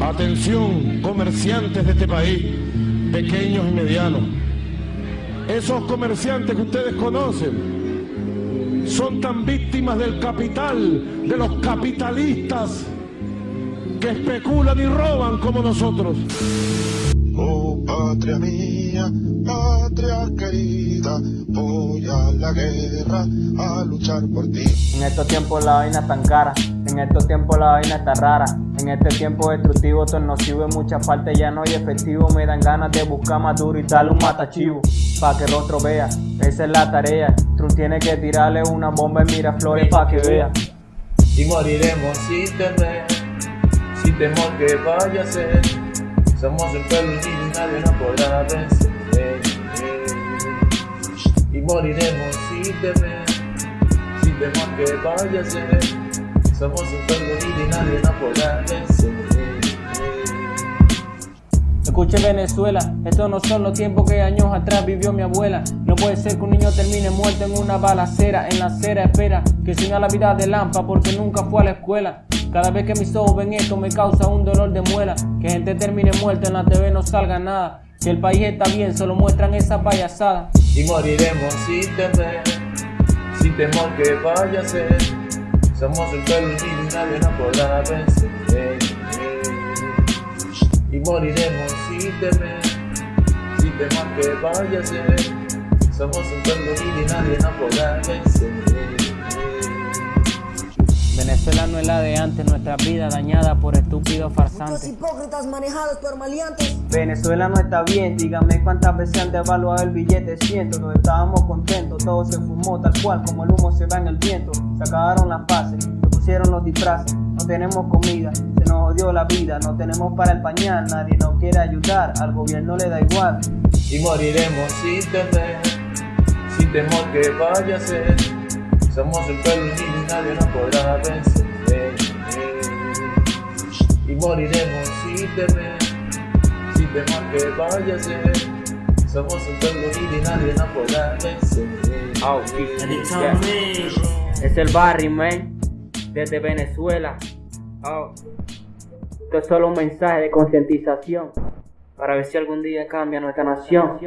Atención, comerciantes de este país, pequeños y medianos. Esos comerciantes que ustedes conocen son tan víctimas del capital, de los capitalistas que especulan y roban como nosotros. Patria mía, patria querida, voy a la guerra a luchar por ti. En estos tiempos la vaina tan cara, en estos tiempos la vaina está rara. En este tiempo destructivo, todo nocivo en muchas partes ya no hay efectivo. Me dan ganas de buscar más duro y darle un matachivo. Pa' que el rostro vea, esa es la tarea. Trump tiene que tirarle una bomba en Miraflores pa' que vea. Y moriremos sin temer, sin temor que vaya a ser. Somos el pueblo nadie nos podrá vencer. Y moriremos sin temer, sin temor que vaya a ser. Somos un pueblo nadie nos podrá vencer. Escuche Venezuela, estos no son los tiempos que años atrás vivió mi abuela. No puede ser que un niño termine muerto en una balacera, en la acera espera que siga la vida de Lampa porque nunca fue a la escuela. Cada vez que mis ojos ven esto me causa un dolor de muela. Que gente termine muerta en la TV no salga nada. Si el país está bien, solo muestran esa payasada. Y moriremos sin temer, sin temor que vaya a ser. Somos el pueblo y nadie nos podrá vencer. Y moriremos sin temer, sin temor que vaya a. Somos un pueblo y nadie nos podrá vencer. Venezuela no es la de antes, nuestra vida dañada por estúpidos Muchos farsantes. hipócritas manejados por maleantes. Venezuela no está bien, dígame cuántas veces han devaluado el billete, siento, no estábamos contentos, todo se fumó tal cual como el humo se va en el viento, se acabaron las fases, se pusieron los disfraces, no tenemos comida, se nos odió la vida, no tenemos para el pañal, nadie nos quiere ayudar, al gobierno le da igual. Y moriremos sin temer, sin temor que vaya a ser. Somos el pueblo y nadie nos podrá vencer. Y moriremos sin temer, sin temor que vaya a. Somos el pueblo y nadie nos podrá vencer. Oh, Es el barrio, man, desde Venezuela. Oh. Esto es solo un mensaje de concientización para ver si algún día cambia nuestra nación.